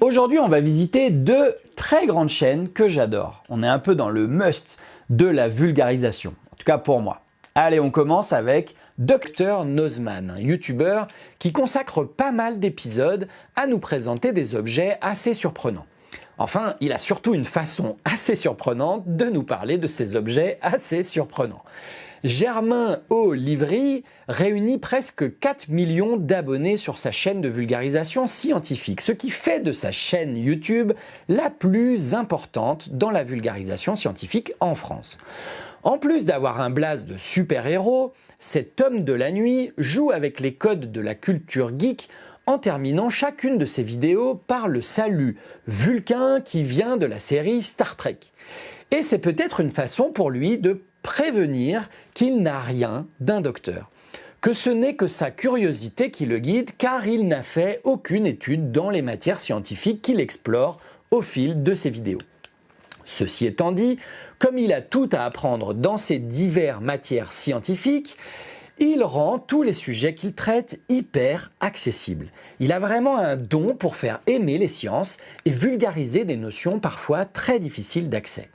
Aujourd'hui, on va visiter deux très grandes chaînes que j'adore. On est un peu dans le must de la vulgarisation, en tout cas pour moi. Allez, on commence avec Dr Nozman, un youtubeur qui consacre pas mal d'épisodes à nous présenter des objets assez surprenants. Enfin, il a surtout une façon assez surprenante de nous parler de ces objets assez surprenants. Germain O. Livry réunit presque 4 millions d'abonnés sur sa chaîne de vulgarisation scientifique, ce qui fait de sa chaîne YouTube la plus importante dans la vulgarisation scientifique en France. En plus d'avoir un blaze de super-héros, cet homme de la nuit joue avec les codes de la culture geek en terminant chacune de ses vidéos par le salut Vulcain qui vient de la série Star Trek. Et c'est peut-être une façon pour lui de prévenir qu'il n'a rien d'un docteur, que ce n'est que sa curiosité qui le guide car il n'a fait aucune étude dans les matières scientifiques qu'il explore au fil de ses vidéos. Ceci étant dit, comme il a tout à apprendre dans ces diverses matières scientifiques, il rend tous les sujets qu'il traite hyper accessibles. Il a vraiment un don pour faire aimer les sciences et vulgariser des notions parfois très difficiles d'accès.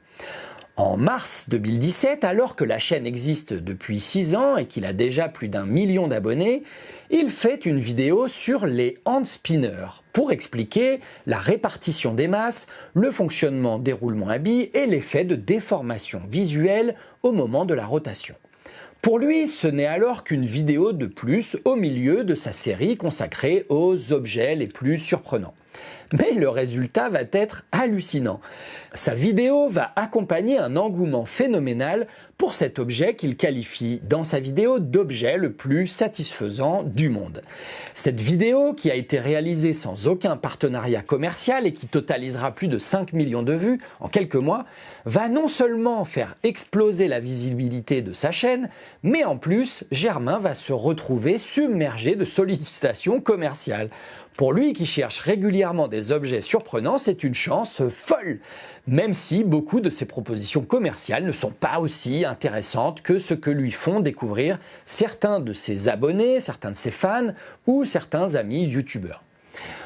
En mars 2017, alors que la chaîne existe depuis 6 ans et qu'il a déjà plus d'un million d'abonnés, il fait une vidéo sur les handspinners pour expliquer la répartition des masses, le fonctionnement des roulements à billes et l'effet de déformation visuelle au moment de la rotation. Pour lui, ce n'est alors qu'une vidéo de plus au milieu de sa série consacrée aux objets les plus surprenants mais le résultat va être hallucinant. Sa vidéo va accompagner un engouement phénoménal pour cet objet qu'il qualifie dans sa vidéo d'objet le plus satisfaisant du monde. Cette vidéo, qui a été réalisée sans aucun partenariat commercial et qui totalisera plus de 5 millions de vues en quelques mois, va non seulement faire exploser la visibilité de sa chaîne, mais en plus, Germain va se retrouver submergé de sollicitations commerciales. Pour lui qui cherche régulièrement des objets surprenants, c'est une chance folle, même si beaucoup de ses propositions commerciales ne sont pas aussi intéressantes que ce que lui font découvrir certains de ses abonnés, certains de ses fans ou certains amis youtubeurs.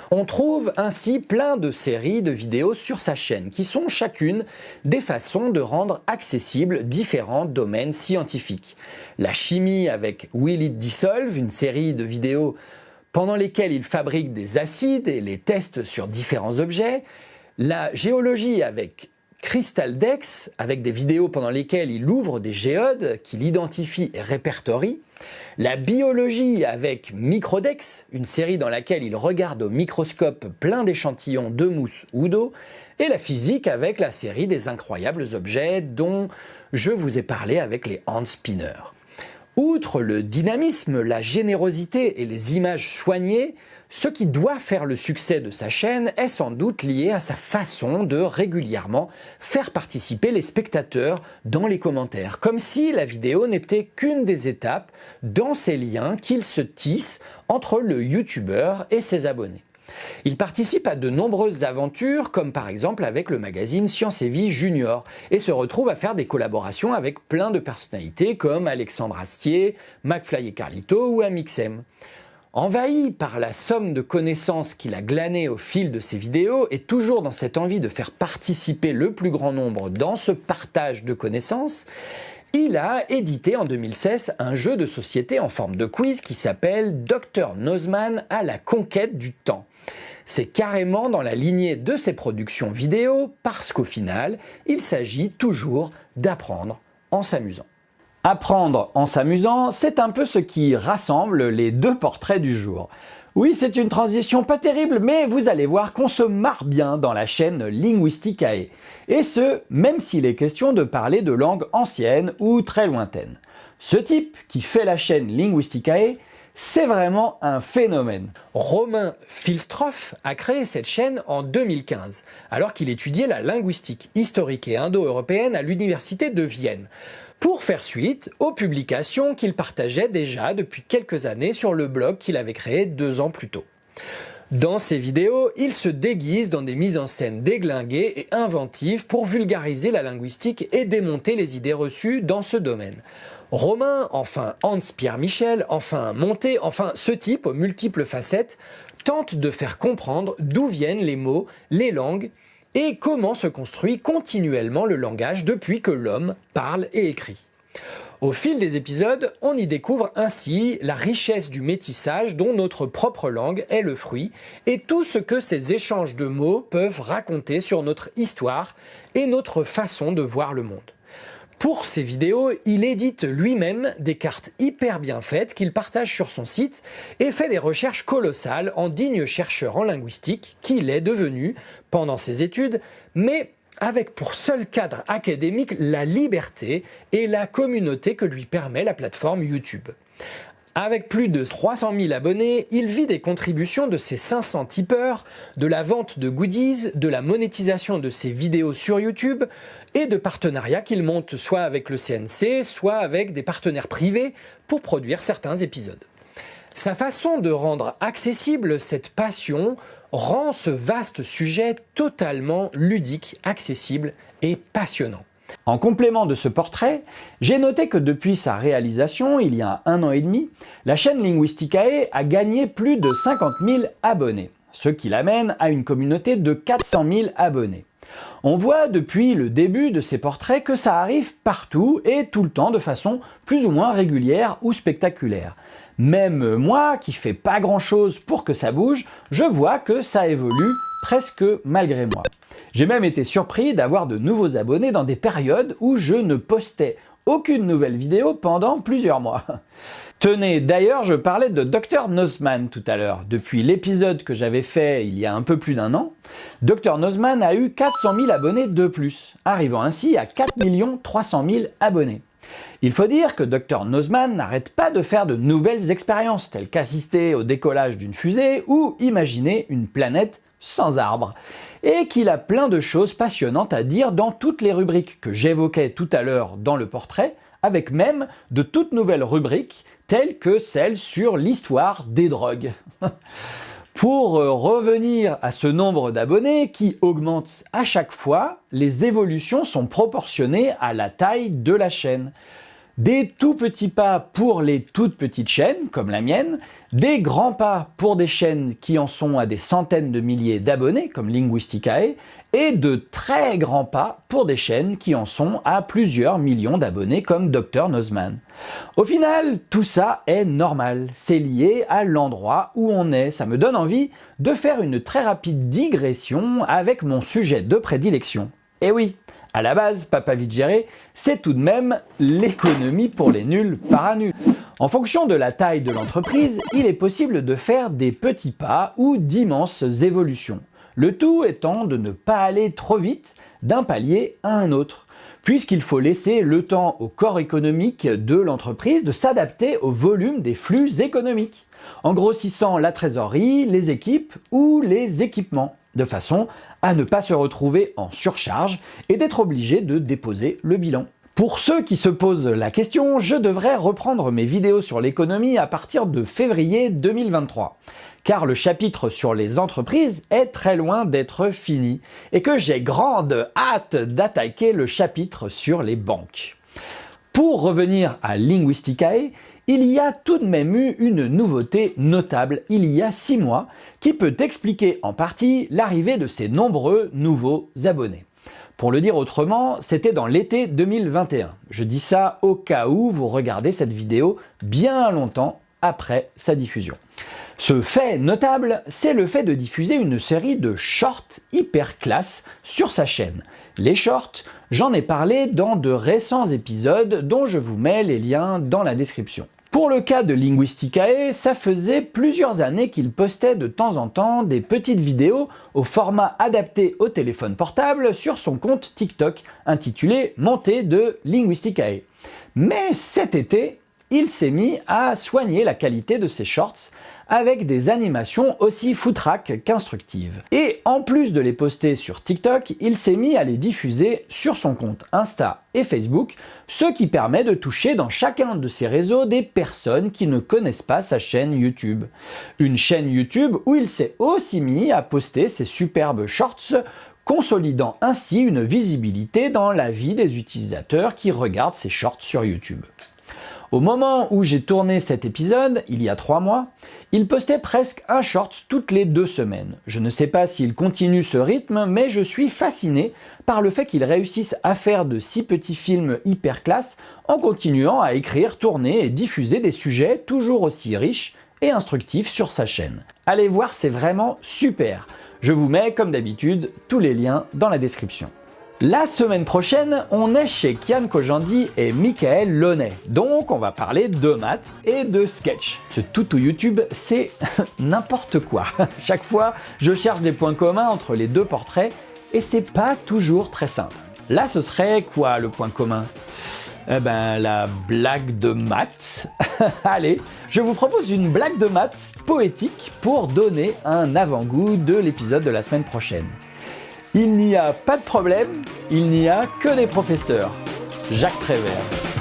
On trouve ainsi plein de séries de vidéos sur sa chaîne qui sont chacune des façons de rendre accessibles différents domaines scientifiques. La chimie avec Will It Dissolve, une série de vidéos pendant lesquels il fabrique des acides et les teste sur différents objets, la géologie avec Crystaldex, avec des vidéos pendant lesquelles il ouvre des géodes qu'il identifie et répertorie, la biologie avec Microdex, une série dans laquelle il regarde au microscope plein d'échantillons de mousse ou d'eau, et la physique avec la série des incroyables objets dont je vous ai parlé avec les hand spinners. Outre le dynamisme, la générosité et les images soignées, ce qui doit faire le succès de sa chaîne est sans doute lié à sa façon de régulièrement faire participer les spectateurs dans les commentaires, comme si la vidéo n'était qu'une des étapes dans ces liens qu'il se tisse entre le youtubeur et ses abonnés. Il participe à de nombreuses aventures, comme par exemple avec le magazine Science et Vie Junior, et se retrouve à faire des collaborations avec plein de personnalités comme Alexandre Astier, McFly et Carlito ou Amixem. Envahi par la somme de connaissances qu'il a glanées au fil de ses vidéos et toujours dans cette envie de faire participer le plus grand nombre dans ce partage de connaissances, il a édité en 2016 un jeu de société en forme de quiz qui s'appelle Dr Nozman à la conquête du temps. C'est carrément dans la lignée de ses productions vidéo parce qu'au final, il s'agit toujours d'apprendre en s'amusant. Apprendre en s'amusant, c'est un peu ce qui rassemble les deux portraits du jour. Oui, c'est une transition pas terrible, mais vous allez voir qu'on se marre bien dans la chaîne Linguisticae. Et ce, même s'il est question de parler de langues anciennes ou très lointaines. Ce type qui fait la chaîne Linguisticae c'est vraiment un phénomène. Romain Filstroff a créé cette chaîne en 2015, alors qu'il étudiait la linguistique historique et indo-européenne à l'université de Vienne, pour faire suite aux publications qu'il partageait déjà depuis quelques années sur le blog qu'il avait créé deux ans plus tôt. Dans ses vidéos, il se déguise dans des mises en scène déglinguées et inventives pour vulgariser la linguistique et démonter les idées reçues dans ce domaine. Romain, enfin Hans-Pierre Michel, enfin Monté, enfin ce type aux multiples facettes tente de faire comprendre d'où viennent les mots, les langues et comment se construit continuellement le langage depuis que l'homme parle et écrit. Au fil des épisodes, on y découvre ainsi la richesse du métissage dont notre propre langue est le fruit et tout ce que ces échanges de mots peuvent raconter sur notre histoire et notre façon de voir le monde. Pour ces vidéos, il édite lui-même des cartes hyper bien faites qu'il partage sur son site et fait des recherches colossales en digne chercheur en linguistique qu'il est devenu pendant ses études, mais avec pour seul cadre académique la liberté et la communauté que lui permet la plateforme YouTube. Avec plus de 300 000 abonnés, il vit des contributions de ses 500 tipeurs, de la vente de goodies, de la monétisation de ses vidéos sur YouTube et de partenariats qu'il monte soit avec le CNC, soit avec des partenaires privés pour produire certains épisodes. Sa façon de rendre accessible cette passion rend ce vaste sujet totalement ludique, accessible et passionnant. En complément de ce portrait, j'ai noté que depuis sa réalisation, il y a un an et demi, la chaîne Linguisticae a gagné plus de 50 000 abonnés, ce qui l'amène à une communauté de 400 000 abonnés. On voit depuis le début de ces portraits que ça arrive partout et tout le temps de façon plus ou moins régulière ou spectaculaire. Même moi, qui fais pas grand chose pour que ça bouge, je vois que ça évolue presque malgré moi. J'ai même été surpris d'avoir de nouveaux abonnés dans des périodes où je ne postais aucune nouvelle vidéo pendant plusieurs mois. Tenez, d'ailleurs, je parlais de Dr Nozman tout à l'heure. Depuis l'épisode que j'avais fait il y a un peu plus d'un an, Dr Nozman a eu 400 000 abonnés de plus, arrivant ainsi à 4 300 000 abonnés. Il faut dire que Dr Nozman n'arrête pas de faire de nouvelles expériences, telles qu'assister au décollage d'une fusée ou imaginer une planète sans arbres, et qu'il a plein de choses passionnantes à dire dans toutes les rubriques que j'évoquais tout à l'heure dans le portrait, avec même de toutes nouvelles rubriques telles que celle sur l'histoire des drogues. Pour euh, revenir à ce nombre d'abonnés qui augmente à chaque fois, les évolutions sont proportionnées à la taille de la chaîne. Des tout petits pas pour les toutes petites chaînes, comme la mienne, des grands pas pour des chaînes qui en sont à des centaines de milliers d'abonnés, comme Linguisticae, et de très grands pas pour des chaînes qui en sont à plusieurs millions d'abonnés, comme Dr Nozman. Au final, tout ça est normal, c'est lié à l'endroit où on est. Ça me donne envie de faire une très rapide digression avec mon sujet de prédilection. Eh oui, à la base, Papa Vite Géré, c'est tout de même l'économie pour les nuls par nuls. En fonction de la taille de l'entreprise, il est possible de faire des petits pas ou d'immenses évolutions. Le tout étant de ne pas aller trop vite d'un palier à un autre, puisqu'il faut laisser le temps au corps économique de l'entreprise de s'adapter au volume des flux économiques, en grossissant la trésorerie, les équipes ou les équipements de façon à ne pas se retrouver en surcharge et d'être obligé de déposer le bilan. Pour ceux qui se posent la question, je devrais reprendre mes vidéos sur l'économie à partir de février 2023 car le chapitre sur les entreprises est très loin d'être fini et que j'ai grande hâte d'attaquer le chapitre sur les banques. Pour revenir à Linguisticae, il y a tout de même eu une nouveauté notable il y a 6 mois qui peut expliquer en partie l'arrivée de ces nombreux nouveaux abonnés. Pour le dire autrement, c'était dans l'été 2021. Je dis ça au cas où vous regardez cette vidéo bien longtemps après sa diffusion. Ce fait notable, c'est le fait de diffuser une série de shorts hyper classe sur sa chaîne. Les shorts, j'en ai parlé dans de récents épisodes dont je vous mets les liens dans la description. Pour le cas de Linguisticae, ça faisait plusieurs années qu'il postait de temps en temps des petites vidéos au format adapté au téléphone portable sur son compte TikTok intitulé Montée de Linguisticae. Mais cet été, il s'est mis à soigner la qualité de ses shorts avec des animations aussi foutraques qu'instructives. Et en plus de les poster sur TikTok, il s'est mis à les diffuser sur son compte Insta et Facebook, ce qui permet de toucher dans chacun de ces réseaux des personnes qui ne connaissent pas sa chaîne YouTube. Une chaîne YouTube où il s'est aussi mis à poster ses superbes shorts consolidant ainsi une visibilité dans la vie des utilisateurs qui regardent ces shorts sur YouTube. Au moment où j'ai tourné cet épisode, il y a trois mois, il postait presque un short toutes les deux semaines. Je ne sais pas s'il continue ce rythme, mais je suis fasciné par le fait qu'il réussisse à faire de si petits films hyper classe en continuant à écrire, tourner et diffuser des sujets toujours aussi riches et instructifs sur sa chaîne. Allez voir, c'est vraiment super Je vous mets, comme d'habitude, tous les liens dans la description. La semaine prochaine, on est chez Kian Kojandi et Michael Launay. Donc on va parler de maths et de sketch. Ce toutou YouTube, c'est n'importe quoi. Chaque fois, je cherche des points communs entre les deux portraits et c'est pas toujours très simple. Là, ce serait quoi le point commun? Eh ben, la blague de maths. Allez, je vous propose une blague de maths poétique pour donner un avant-goût de l'épisode de la semaine prochaine. Il n'y a pas de problème, il n'y a que des professeurs. Jacques Prévert.